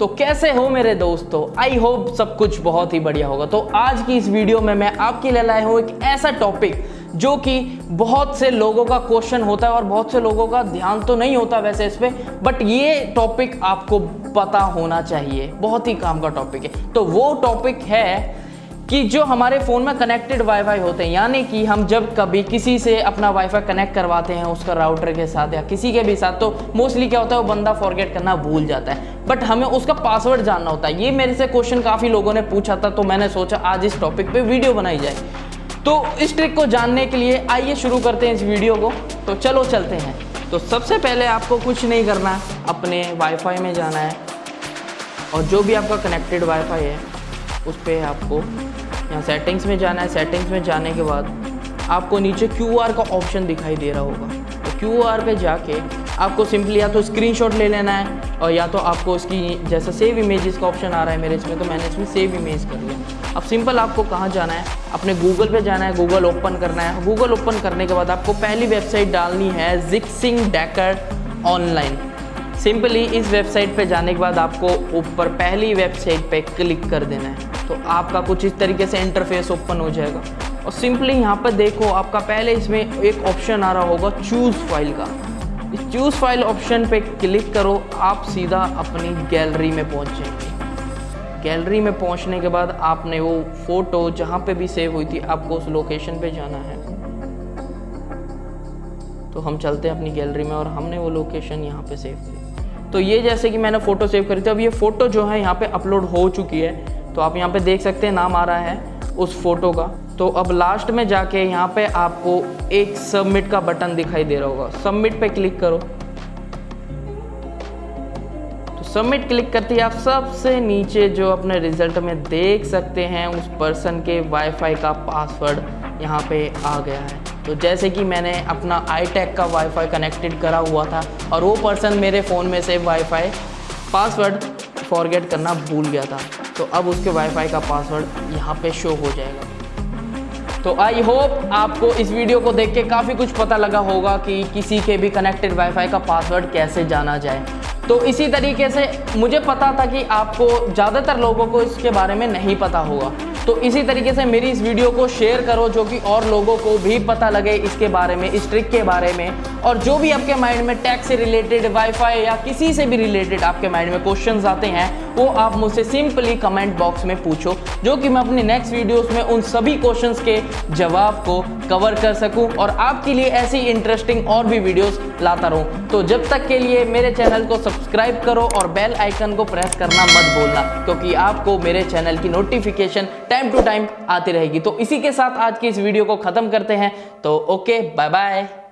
तो कैसे हो मेरे दोस्तों? आई होप सब कुछ बहुत ही बढ़िया होगा। तो आज की इस वीडियो में मैं आपके लिए लाया हूँ एक ऐसा टॉपिक जो कि बहुत से लोगों का क्वेश्चन होता है और बहुत से लोगों का ध्यान तो नहीं होता वैसे इस पर बट ये टॉपिक आपको पता होना चाहिए। बहुत ही काम का टॉपिक है। तो वो टॉपिक है कि जो हमारे फ़ोन में कनेक्टेड वाईफाई होते हैं, यानी कि हम जब कभी किसी से अपना वाईफाई कनेक्ट करवाते हैं उसका राउटर के साथ या किसी के भी साथ तो मोस्टली क्या होता है, वो बंदा फॉरगेट करना भूल जाता है। बट हमें उसका पासवर्ड जानना होता है। ये मेरे से क्वेश्चन काफ़ी लोगों ने पूछा था तो मैंने सोचा आज इस टॉपिक पर वीडियो बनाई जाए। तो इस ट्रिक को जानने के लिए आइए शुरू करते हैं इस वीडियो को। तो चलो चलते हैं। तो सबसे पहले आपको कुछ नहीं करना है अपने वाईफाई में जाना है। और जो भी आपका कनेक्टेड वाईफाई है उस पर आपको यहाँ सेटिंग्स में जाना है। सेटिंग्स में जाने के बाद आपको नीचे क्यू आर का ऑप्शन दिखाई दे रहा होगा। तो क्यू आर पे जाके आपको सिंपली या तो स्क्रीनशॉट ले लेना है और या तो आपको इसकी जैसा सेव इमेजेस का ऑप्शन आ रहा है मेरे इसमें तो मैंने इसमें सेव इमेज कर लिया अब सिंपल आपको कहाँ जाना है? अपने गूगल पे जाना है। गूगल ओपन करना है। गूगल ओपन करने के बाद आपको पहली वेबसाइट डालनी है जिक्सिंग डैकर ऑनलाइन सिंपली इस वेबसाइट पे जाने के बाद आपको ऊपर पहली वेबसाइट पे क्लिक कर देना है। तो आपका कुछ इस तरीके से इंटरफेस ओपन हो जाएगा। और सिंपली यहाँ पर देखो, आपका पहले इसमें एक ऑप्शन आ रहा होगा चूज़ फ़ाइल का। इस चूज़ फ़ाइल ऑप्शन पे क्लिक करो, आप सीधा अपनी गैलरी में पहुँच जाएँगे गैलरी में पहुँचने के बाद आपने वो फ़ोटो जहाँ पे भी सेव हुई थी, आपको उस लोकेशन पे जाना है। तो हम चलते हैं अपनी गैलरी में और हमने वो लोकेशन यहाँ पे सेव की तो ये जैसे कि मैंने फ़ोटो सेव करी थी, अब ये फ़ोटो जो है यहाँ पे अपलोड हो चुकी है तो आप यहाँ पे देख सकते हैं, नाम आ रहा है उस फ़ोटो का। तो अब लास्ट में जाके यहाँ पे आपको एक सबमिट का बटन दिखाई दे रहा होगा। सबमिट पे क्लिक करो। तो सबमिट क्लिक करते ही आप सबसे नीचे जो अपने रिज़ल्ट में देख सकते हैं, उस पर्सन के वाईफाई का पासवर्ड यहाँ पे आ गया है। तो जैसे कि मैंने अपना आई का वाईफाई कनेक्टेड करा हुआ था और वो पर्सन मेरे फ़ोन में से वाईफाई पासवर्ड फॉरगेट करना भूल गया था। तो अब उसके वाईफाई का पासवर्ड यहाँ पे शो हो जाएगा। तो आई होप आपको इस वीडियो को देख के काफ़ी कुछ पता लगा होगा कि किसी के भी कनेक्टेड वाईफाई का पासवर्ड कैसे जाना जाए। तो इसी तरीके से मुझे पता था कि आपको ज़्यादातर लोगों को इसके बारे में नहीं पता होगा। तो इसी तरीके से मेरी इस वीडियो को शेयर करो जो कि और लोगों को भी पता लगे इसके बारे में, इस ट्रिक के बारे में। और जो भी आपके माइंड में टैक्स से रिलेटेड वाईफाई या किसी से भी रिलेटेड आपके माइंड में क्वेश्चंस आते हैं, वो आप मुझसे सिंपली कमेंट बॉक्स में पूछो, जो कि मैं अपने नेक्स्ट वीडियोस में उन सभी क्वेश्चंस के जवाब को कवर कर सकूँ और आपके लिए ऐसी इंटरेस्टिंग और भी वीडियोस लाता रहूँ। तो जब तक के लिए मेरे चैनल को सब्सक्राइब करो और बेल आइकन को प्रेस करना मत भूलना, क्योंकि आपको मेरे चैनल की नोटिफिकेशन टाइम टू टाइम आती रहेगी। तो इसी के साथ आज की इस वीडियो को ख़त्म करते हैं। तो ओके बाय बाय